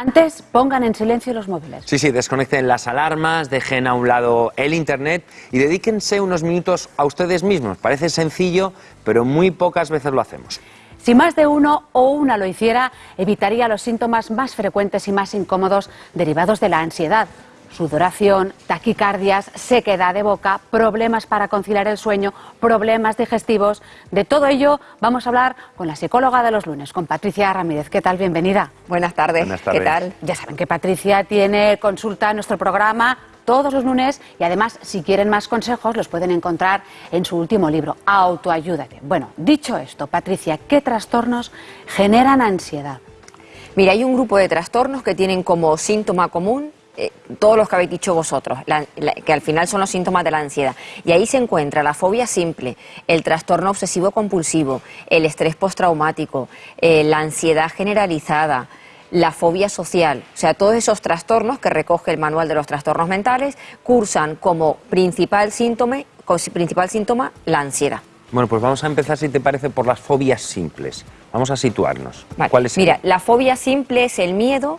Antes, pongan en silencio los móviles. Sí, sí, desconecten las alarmas, dejen a un lado el Internet y dedíquense unos minutos a ustedes mismos. Parece sencillo, pero muy pocas veces lo hacemos. Si más de uno o una lo hiciera, evitaría los síntomas más frecuentes y más incómodos derivados de la ansiedad sudoración, taquicardias, sequedad de boca, problemas para conciliar el sueño, problemas digestivos. De todo ello vamos a hablar con la psicóloga de los lunes, con Patricia Ramírez. ¿Qué tal? Bienvenida. Buenas tardes. Buenas tardes. ¿Qué tal? Ya saben que Patricia tiene consulta en nuestro programa todos los lunes y además si quieren más consejos los pueden encontrar en su último libro, Autoayúdate. Bueno, dicho esto, Patricia, ¿qué trastornos generan ansiedad? Mira, hay un grupo de trastornos que tienen como síntoma común eh, todos los que habéis dicho vosotros, la- la- que al final son los síntomas de la ansiedad. Y ahí se encuentra la fobia simple, el trastorno obsesivo compulsivo, el estrés postraumático, eh, la ansiedad generalizada, la fobia social. O sea, todos esos trastornos que recoge el manual de los trastornos mentales cursan como principal síntoma, como principal síntoma la ansiedad. Bueno, pues vamos a empezar, si te parece, por las fobias simples. Vamos a situarnos. Vale. ¿Cuáles Mira, la fobia simple es el miedo,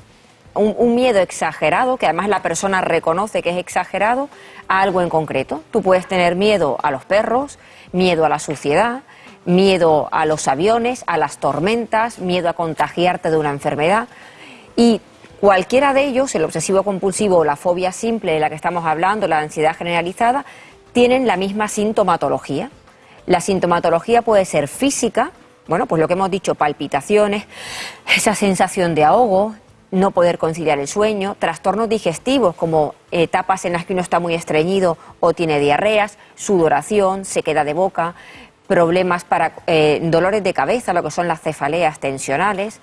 un, miedo exagerado, que además la persona reconoce que es exagerado, a algo en concreto. Tú puedes tener miedo a los perros, miedo a la suciedad, miedo a los aviones, a las tormentas, miedo a contagiarte de una enfermedad. Y cualquiera de ellos, el obsesivo compulsivo o la fobia simple de la que estamos hablando, la ansiedad generalizada, tienen la misma sintomatología. La sintomatología puede ser física, bueno, pues lo que hemos dicho, palpitaciones, esa sensación de ahogo, no poder conciliar el sueño, trastornos digestivos como etapas en las que uno está muy estreñido o tiene diarreas, sudoración, sequedad de boca, problemas para eh, dolores de cabeza, lo que son las cefaleas tensionales.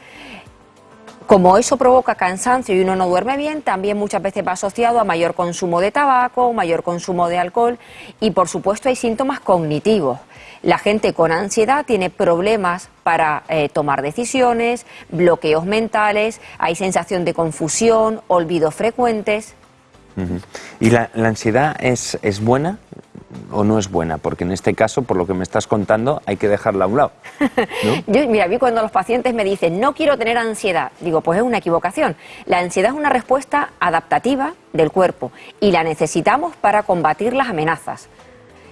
Como eso provoca cansancio y uno no duerme bien, también muchas veces va asociado a mayor consumo de tabaco, mayor consumo de alcohol y por supuesto hay síntomas cognitivos. La gente con ansiedad tiene problemas para eh, tomar decisiones, bloqueos mentales, hay sensación de confusión, olvidos frecuentes. ¿Y la, la ansiedad es, es buena o no es buena? Porque en este caso, por lo que me estás contando, hay que dejarla a un lado. ¿no? Yo, mira, a mí cuando los pacientes me dicen no quiero tener ansiedad, digo, pues es una equivocación. La ansiedad es una respuesta adaptativa del cuerpo y la necesitamos para combatir las amenazas.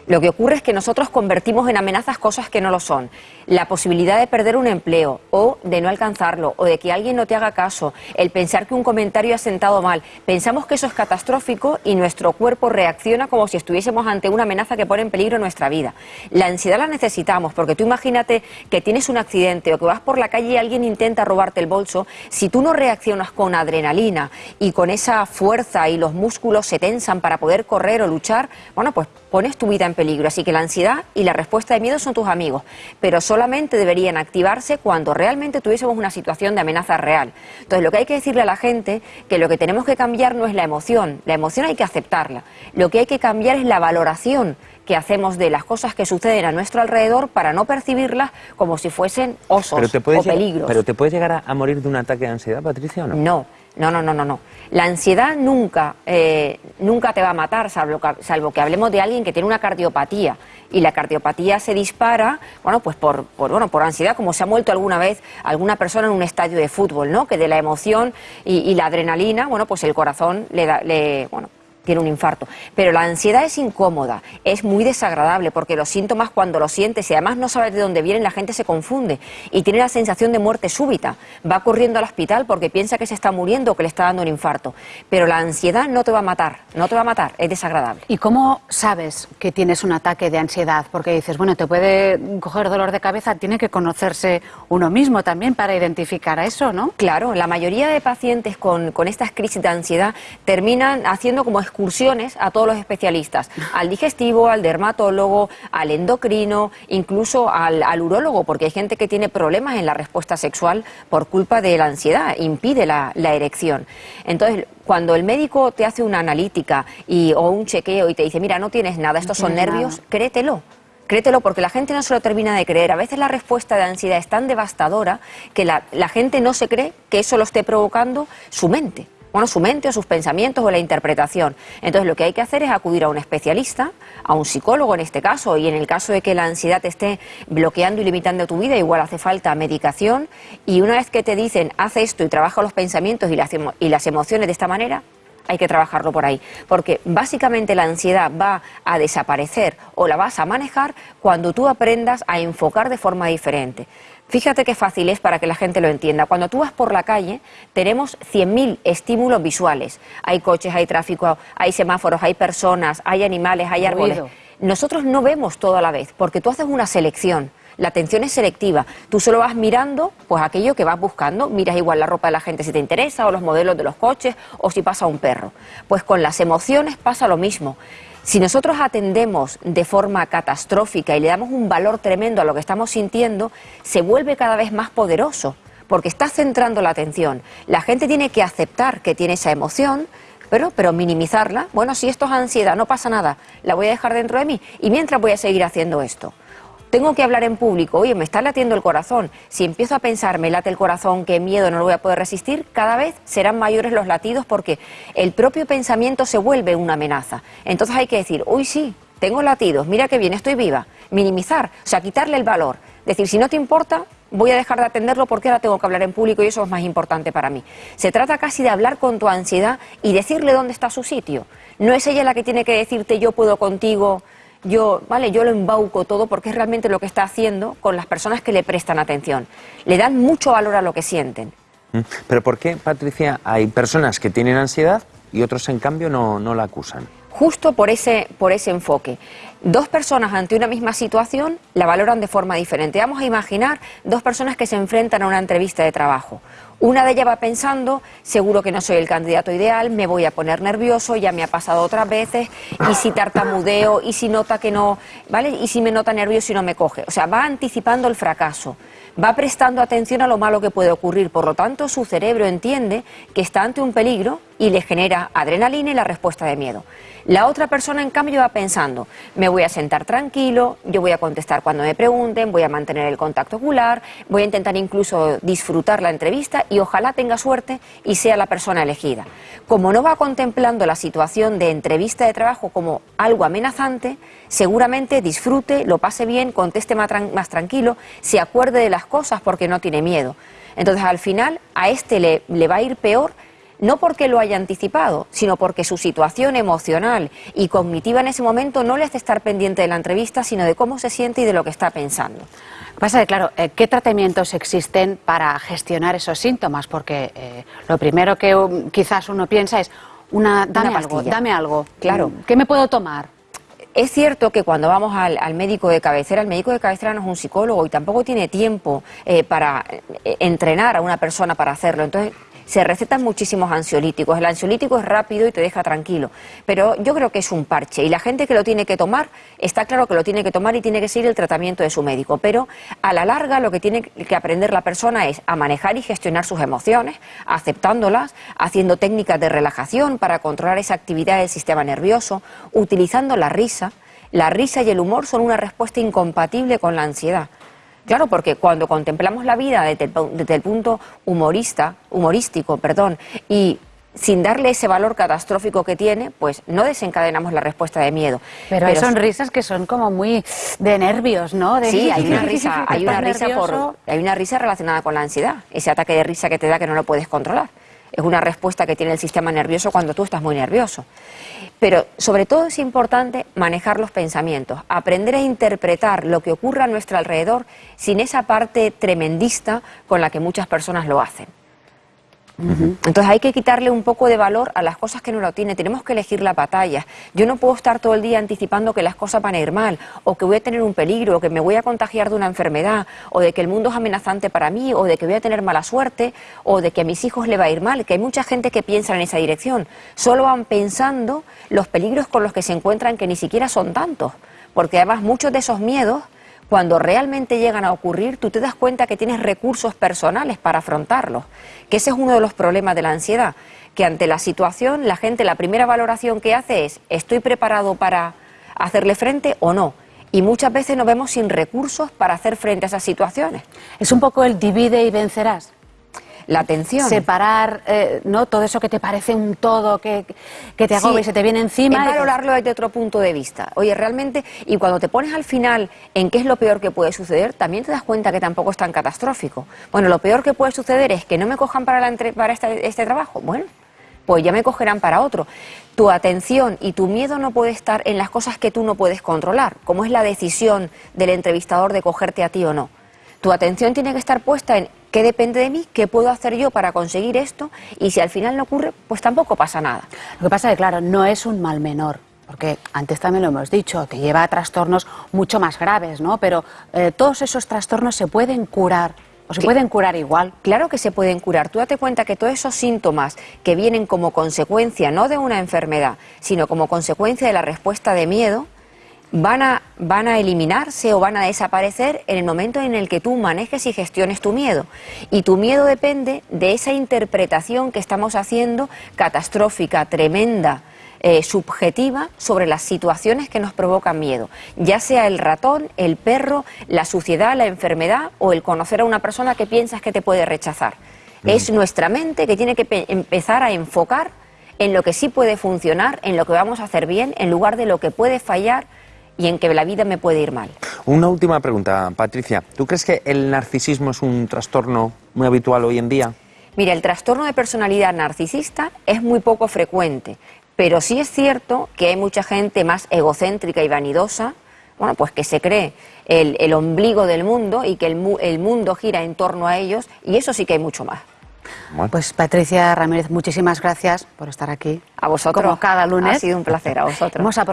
Lo que ocurre es que nosotros convertimos en amenazas cosas que no lo son. La posibilidad de perder un empleo o de no alcanzarlo o de que alguien no te haga caso, el pensar que un comentario ha sentado mal. Pensamos que eso es catastrófico y nuestro cuerpo reacciona como si estuviésemos ante una amenaza que pone en peligro nuestra vida. La ansiedad la necesitamos porque tú imagínate que tienes un accidente o que vas por la calle y alguien intenta robarte el bolso. Si tú no reaccionas con adrenalina y con esa fuerza y los músculos se tensan para poder correr o luchar, bueno, pues pones tu vida en peligro. Así que la ansiedad y la respuesta de miedo son tus amigos, pero solamente deberían activarse cuando realmente tuviésemos una situación de amenaza real. Entonces, lo que hay que decirle a la gente que lo que tenemos que cambiar no es la emoción, la emoción hay que aceptarla. Lo que hay que cambiar es la valoración que hacemos de las cosas que suceden a nuestro alrededor para no percibirlas como si fuesen osos Pero te o llegar, peligros. pero te puedes llegar a, a morir de un ataque de ansiedad, Patricia, o no? No, no, no, no, no, no. La ansiedad nunca, eh, nunca te va a matar, salvo que, salvo que hablemos de alguien que tiene una cardiopatía. Y la cardiopatía se dispara, bueno, pues por, por, bueno, por ansiedad, como se ha muerto alguna vez alguna persona en un estadio de fútbol, ¿no? Que de la emoción y, y la adrenalina, bueno, pues el corazón le da, le, bueno, tiene un infarto. Pero la ansiedad es incómoda, es muy desagradable, porque los síntomas cuando los sientes y además no sabes de dónde vienen, la gente se confunde y tiene la sensación de muerte súbita. Va corriendo al hospital porque piensa que se está muriendo o que le está dando un infarto. Pero la ansiedad no te va a matar, no te va a matar, es desagradable. ¿Y cómo sabes que tienes un ataque de ansiedad? Porque dices, bueno, te puede coger dolor de cabeza, tiene que conocerse uno mismo también para identificar a eso, ¿no? Claro, la mayoría de pacientes con, con estas crisis de ansiedad terminan haciendo como excursiones a todos los especialistas, al digestivo, al dermatólogo, al endocrino, incluso al, al urólogo, porque hay gente que tiene problemas en la respuesta sexual por culpa de la ansiedad, impide la, la erección. Entonces, cuando el médico te hace una analítica y, o un chequeo y te dice, mira, no tienes nada, estos son nervios, nada. créetelo. Créetelo porque la gente no se lo termina de creer. A veces la respuesta de ansiedad es tan devastadora que la, la gente no se cree que eso lo esté provocando su mente. Bueno, su mente o sus pensamientos o la interpretación. Entonces lo que hay que hacer es acudir a un especialista, a un psicólogo en este caso, y en el caso de que la ansiedad te esté bloqueando y limitando tu vida, igual hace falta medicación, y una vez que te dicen, haz esto y trabaja los pensamientos y las, y las emociones de esta manera, hay que trabajarlo por ahí, porque básicamente la ansiedad va a desaparecer o la vas a manejar cuando tú aprendas a enfocar de forma diferente. Fíjate qué fácil es para que la gente lo entienda. Cuando tú vas por la calle, tenemos 100.000 estímulos visuales. Hay coches, hay tráfico, hay semáforos, hay personas, hay animales, hay árboles. Nosotros no vemos todo a la vez, porque tú haces una selección. La atención es selectiva. Tú solo vas mirando pues aquello que vas buscando. Miras igual la ropa de la gente si te interesa, o los modelos de los coches, o si pasa un perro. Pues con las emociones pasa lo mismo. Si nosotros atendemos de forma catastrófica y le damos un valor tremendo a lo que estamos sintiendo, se vuelve cada vez más poderoso, porque está centrando la atención. La gente tiene que aceptar que tiene esa emoción, pero, pero minimizarla. Bueno, si esto es ansiedad, no pasa nada, la voy a dejar dentro de mí y mientras voy a seguir haciendo esto tengo que hablar en público, oye, me está latiendo el corazón. Si empiezo a pensar, me late el corazón, qué miedo, no lo voy a poder resistir, cada vez serán mayores los latidos porque el propio pensamiento se vuelve una amenaza. Entonces hay que decir, uy, sí, tengo latidos, mira qué bien, estoy viva. Minimizar, o sea, quitarle el valor. Decir, si no te importa, voy a dejar de atenderlo porque ahora tengo que hablar en público y eso es más importante para mí. Se trata casi de hablar con tu ansiedad y decirle dónde está su sitio. No es ella la que tiene que decirte yo puedo contigo, yo, vale, yo lo embauco todo porque es realmente lo que está haciendo con las personas que le prestan atención. Le dan mucho valor a lo que sienten. Mm. Pero ¿por qué, Patricia, hay personas que tienen ansiedad y otros, en cambio, no, no la acusan? Justo por ese, por ese enfoque. Dos personas ante una misma situación la valoran de forma diferente. Vamos a imaginar dos personas que se enfrentan a una entrevista de trabajo. Una de ellas va pensando, seguro que no soy el candidato ideal, me voy a poner nervioso, ya me ha pasado otras veces, y si tartamudeo, y si nota que no, ¿vale? Y si me nota nervioso y no me coge. O sea, va anticipando el fracaso, va prestando atención a lo malo que puede ocurrir. Por lo tanto, su cerebro entiende que está ante un peligro y le genera adrenalina y la respuesta de miedo. La otra persona, en cambio, va pensando, me voy a sentar tranquilo, yo voy a contestar cuando me pregunten, voy a mantener el contacto ocular, voy a intentar incluso disfrutar la entrevista y ojalá tenga suerte y sea la persona elegida. Como no va contemplando la situación de entrevista de trabajo como algo amenazante, seguramente disfrute, lo pase bien, conteste más, tranquilo, se acuerde de las cosas porque no tiene miedo. Entonces, al final, a este le, va a ir peor no porque lo haya anticipado, sino porque su situación emocional y cognitiva en ese momento no le hace estar pendiente de la entrevista, sino de cómo se siente y de lo que está pensando. Pasa que, claro, eh, ¿qué tratamientos existen para gestionar esos síntomas? Porque eh, lo primero que um, quizás uno piensa es, una, dame algo, dame algo. Claro. ¿Qué me puedo tomar? Es cierto que cuando vamos al, médico de cabecera, el médico de cabecera no es un psicólogo y tampoco tiene tiempo eh, para entrenar a una persona para hacerlo. Entonces, se recetan muchísimos ansiolíticos. El ansiolítico es rápido y te deja tranquilo, pero yo creo que es un parche y la gente que lo tiene que tomar, está claro que lo tiene que tomar y tiene que seguir el tratamiento de su médico, pero a la larga lo que tiene que aprender la persona es a manejar y gestionar sus emociones, aceptándolas, haciendo técnicas de relajación para controlar esa actividad del sistema nervioso, utilizando la risa. La risa y el humor son una respuesta incompatible con la ansiedad. Claro, porque cuando contemplamos la vida desde el, punto humorista, humorístico, perdón, y sin darle ese valor catastrófico que tiene, pues no desencadenamos la respuesta de miedo. Pero, hay sonrisas que son como muy de nervios, ¿no? sí, hay una risa, hay una risa por, hay una risa relacionada con la ansiedad, ese ataque de risa que te da que no lo puedes controlar. Es una respuesta que tiene el sistema nervioso cuando tú estás muy nervioso. Pero sobre todo es importante manejar los pensamientos, aprender a interpretar lo que ocurre a nuestro alrededor sin esa parte tremendista con la que muchas personas lo hacen. Entonces hay que quitarle un poco de valor a las cosas que no lo tiene. Tenemos que elegir la batalla. Yo no puedo estar todo el día anticipando que las cosas van a ir mal, o que voy a tener un peligro, o que me voy a contagiar de una enfermedad, o de que el mundo es amenazante para mí, o de que voy a tener mala suerte, o de que a mis hijos le va a ir mal. Que hay mucha gente que piensa en esa dirección. Solo van pensando los peligros con los que se encuentran que ni siquiera son tantos. Porque además muchos de esos miedos cuando realmente llegan a ocurrir, tú te das cuenta que tienes recursos personales para afrontarlos, que ese es uno de los problemas de la ansiedad, que ante la situación la gente la primera valoración que hace es ¿estoy preparado para hacerle frente o no? Y muchas veces nos vemos sin recursos para hacer frente a esas situaciones. Es un poco el divide y vencerás. La atención. Separar, eh, ¿no? Todo eso que te parece un todo, que, que te agobia y se te viene encima. Es valorarlo desde otro punto de vista. Oye, realmente, y cuando te pones al final en qué es lo peor que puede suceder, también te das cuenta que tampoco es tan catastrófico. Bueno, lo peor que puede suceder es que no me cojan para, la para este, este trabajo. Bueno, pues ya me cogerán para otro. Tu atención y tu miedo no puede estar en las cosas que tú no puedes controlar, como es la decisión del entrevistador de cogerte a ti o no. Tu atención tiene que estar puesta en qué depende de mí, qué puedo hacer yo para conseguir esto y si al final no ocurre, pues tampoco pasa nada. Lo que pasa es que, claro, no es un mal menor. Porque antes también lo hemos dicho, te lleva a trastornos mucho más graves, ¿no? Pero eh, todos esos trastornos se pueden curar ¿O se pueden curar igual? Claro que se pueden curar. Tú date cuenta que todos esos síntomas que vienen como consecuencia, no de una enfermedad, sino como consecuencia de la respuesta de miedo, van a, van a eliminarse o van a desaparecer en el momento en el que tú manejes y gestiones tu miedo. Y tu miedo depende de esa interpretación que estamos haciendo catastrófica, tremenda, eh, subjetiva sobre las situaciones que nos provocan miedo, ya sea el ratón, el perro, la suciedad, la enfermedad o el conocer a una persona que piensas que te puede rechazar. Es nuestra mente que tiene que empezar a enfocar en lo que sí puede funcionar, en lo que vamos a hacer bien, en lugar de lo que puede fallar y en que la vida me puede ir mal. Una última pregunta, Patricia. ¿Tú crees que el narcisismo es un trastorno muy habitual hoy en día? Mira, el trastorno de personalidad narcisista es muy poco frecuente, pero sí es cierto que hay mucha gente más egocéntrica y vanidosa, bueno, pues que se cree el, ombligo del mundo y que el, el, mundo gira en torno a ellos, y eso sí que hay mucho más. Pues Patricia Ramírez, muchísimas gracias por estar aquí. A vosotros. Como cada lunes. Ha sido un placer, a vosotros.